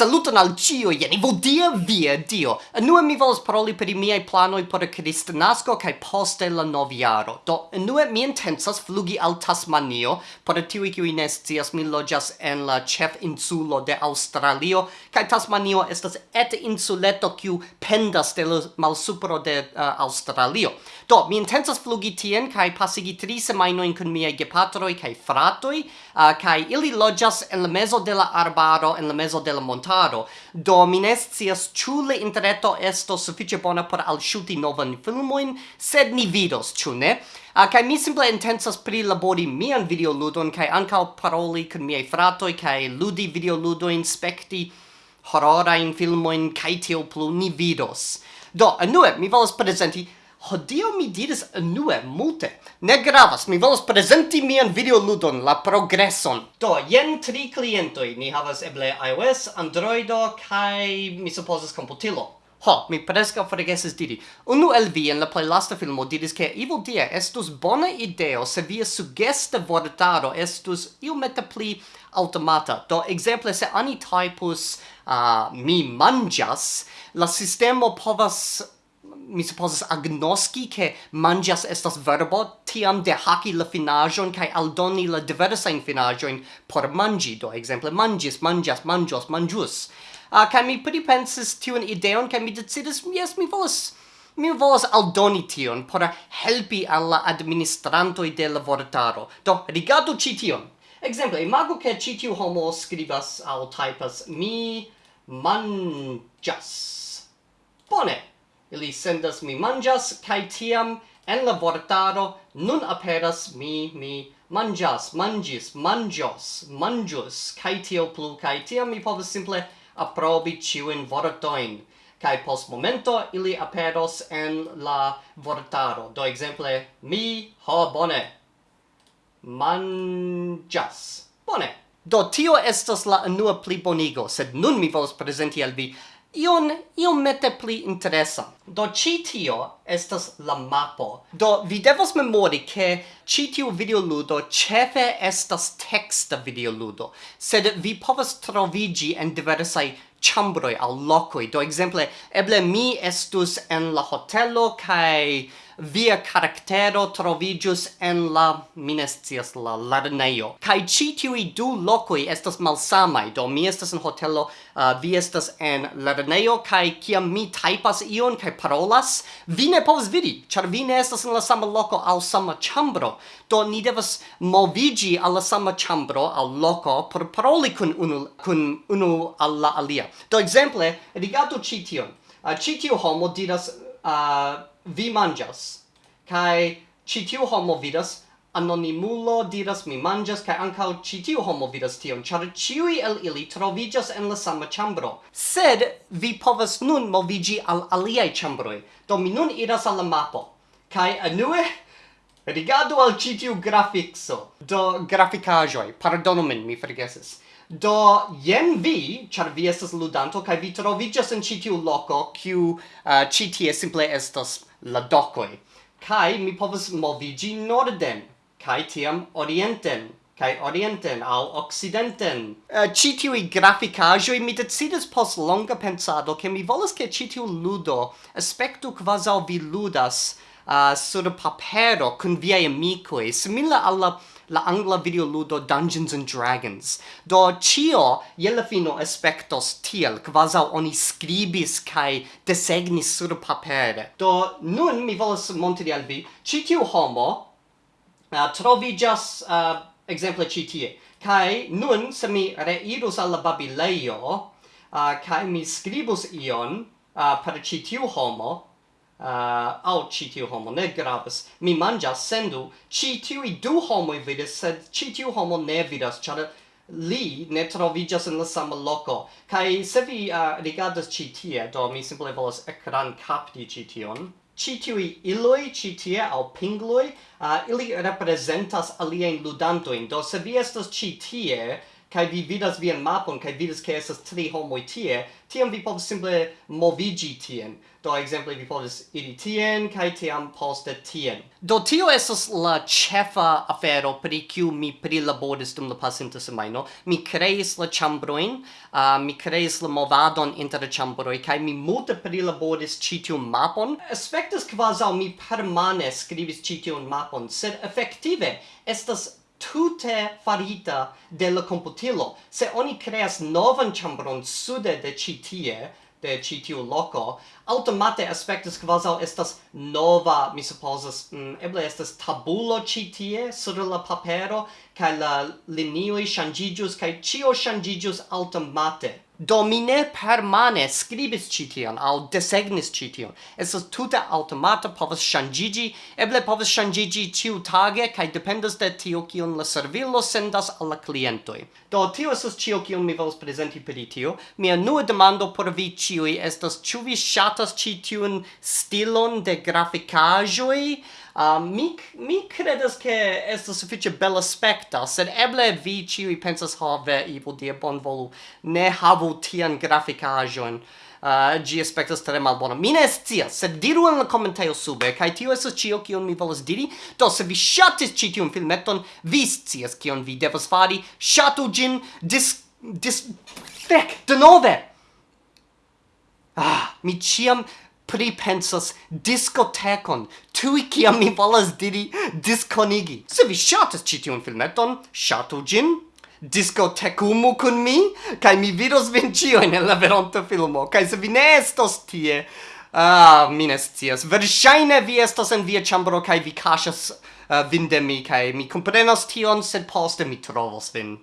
Saluton al cio, jeni vodia via dio! Enue mi volas paroli per i miei planoi por Kristnasko kaj poste la noviaro. Do, enue mi intensas flugi al Tasmanio, por tiui kiui ne scias mi loĝas en la chef insulo de Aŭstralio, kaj Tasmanio estas et insuleto kiu pendas de la malsupro de uh, Aŭstralio. Do, mi intensas flugi tien kaj pasigi tri semajnojn kun miaj gepatroj kaj fratoj, uh, kaj ili loĝas en la mezo de la arbaro, en la mezo de la montaro, inventado. Do mi ne scias ĉu la interreto estos sufiĉe bona por alŝuti novajn filmojn, sed ni vidos, ĉu ne? Ah, uh, kai mi simple intensas prilabori mian videoludon kai ancao paroli kun miei fratoi, kai ludi videoludoin, spekti hororajn filmoin, kai tiel plu ni vidos. Do, anue, mi volas presenti Hodio mi diris nue multe. Ne gravas, mi volas presenti mian videoludon, la progresson. Do, jen tri klientoj. Ni havas eble iOS, Androido, kaj mi supposas komputilo. Ho, mi presca forgesis diri. Unu el vi en la plej lasta filmo diris ke Evil Dia estus bona ideo se via sugesta vortaro estus iomete pli automata. Do, ekzemple, se ani typus uh, mi manĝas, la sistemo povas mi supposas agnoski che mangias estas verbo tiam de haki la finajon kai aldoni la diversa in finajon por mangi do exemple mangis mangias manjos manjus a uh, kai mi pripensis tiun ideon kai mi decidis yes mi volas mi volas aldoni tion por helpi al la administranto de la vortaro. Do rigardu ci tion. Exemple imagu ke ci tiu homo skribas al typas mi manjas bone ili sendas mi manjas kai tiam en la vortaro nun aperas mi mi manjas manjis manjos manjus kai tio plu kai tiam mi povas simple aprobi ciu in vortoin kai post momento ili aperos en la vortaro. Do exemple, mi ho bone manjas. Bone. Do tio estas la nua pli bonigo sed nun mi volas presenti al vi ion iom mette pli interesa. Do ci tio estas la mapo. Do vi devos memori ke ĉi video videoludo chefe estas teksta videoludo, sed vi povas trovigi en diversai chambroi al lokoj. Do exemple, eble mi estus en la hotelo kai via caractero trovigius en la minestias la lerneio. Kai ci tiui du locoi estas malsamai, do mi estas en hotelo, uh, vi estas en lerneio, kai kiam mi taipas ion kai parolas, vi ne povas vidi, char vi ne estas en la sama loco al sama chambro. Do ni devas movigi al la sama chambro, al loco, por paroli kun unu, kun unu alla alia. Do exemple, rigardu ci tion. Uh, ci tiu homo diras uh, vi mangias. Kai ci tiu homo vidas anonimulo diras mi mangias kai ankaŭ ci tiu homo vidas tion. Char ciui el ili trovigas en la sama chambro. sed vi povas nun movigi al aliai chambroi do mi nun iras al la mapo. Kai anue rigardu al ci tiu grafikso. Do grafikaĵoj pardonu min mi forgesis. Do jen vi char vi estas ludanto kai vi trovigas en citiu loco, kiu eh, uh, citie simple estas la docoi. Kai mi povas movigi norden, kai tiam orienten, kai orienten al occidenten. Eh, uh, citiui graficajoi mi decidis pos longa pensado che mi volas che citiu ludo aspectu quasau vi ludas uh, sur papero con viei amicoi, simila alla la angla video ludo Dungeons and Dragons. Do cio je fino aspectos tiel, quasau oni scribis kai desegnis sur papere. Do nun mi volas montri al vi, ci tiu homo eh, uh, trovigas, uh, eh, exemple, ci tie. Nun, se mi reirus alla babileio, uh, eh, kai mi scribus ion uh, per ci tiu homo, uh, au ci tiu homo ne gravas. Mi manĝas sendu. Ci tiuj du homoj vidas sed ci tiu homo ne vidas ĉar li ne troviĝas en la sama loko. Kaj se vi uh, rigardas ĉi tie do mi simple volas ekran kapti ĉi tion. Ci tiui iloi ci tie au pingloi, uh, ah, ili representas alien ludantoin, do se vi estas ci tie, kai vi vidas vian mapon kai vidas ke estas tri homoj tie tiam vi povas simple movigi tien. Do ekzemple vi povas iri tien kai tiam poste tien. Do tio estas la ĉefa afero pri kiu mi prilaboris dum la pasinta semajno. Mi kreis la ĉambrojn uh, mi kreis la movadon inter ĉambroj kaj mi multe prilaboris ĉi tiun mapon. Aspektas kvazaŭ mi permane skribis ĉi tiun mapon sed efektive estas tute farita de la computilo. Se oni creas novan chambron sude de ci tie, de ci tiu loco, automate aspectus quasau estas nova, mi supposas, mm, eble estas tabulo ci tie, sur la papero, kai la linioi shangigius kai cio shangigius automate do mi ne permane scribis citian al desegnis es es tuta automata povas shangigi eble povas shangigi tiu tage kai dependas de tio kion la servilo sendas al la clientoi do tio estas cio kion mi volas presenti per tio. Mia nua demando por vi ciui estas ciu vi shatas citiun stilon de graficajoi Uh, mi, mi credas che esto suffice bella specta, sed eble vi ciui pensas ha ve ibu die bon volu, ne havu tian graficajon, uh, ah, gi aspectas tre malbona. Mi ne scias, sed diru en la commentaio sube, kai tio esas cio kion mi volas diri. Do, se vi shatis ci tiun filmeton, vi scias kion vi devas fari, shatu gin, dis... dis... Fek, denove! Ah, mi ciam pripensas discotecon, tui kiam mi volas diri disconigi. Se vi shatas ĉi tiun filmeton, ŝatu ĝin, discotecumu kun mi, kai mi vidos vin ĉiujn en la veronta filmo, kai se vi ne estos tie, Ah, mi ne scias. versaine vi estos en via chambro kai vi kaŝas uh, vin de mi kai mi comprenos tion, sed poste mi trovos vin.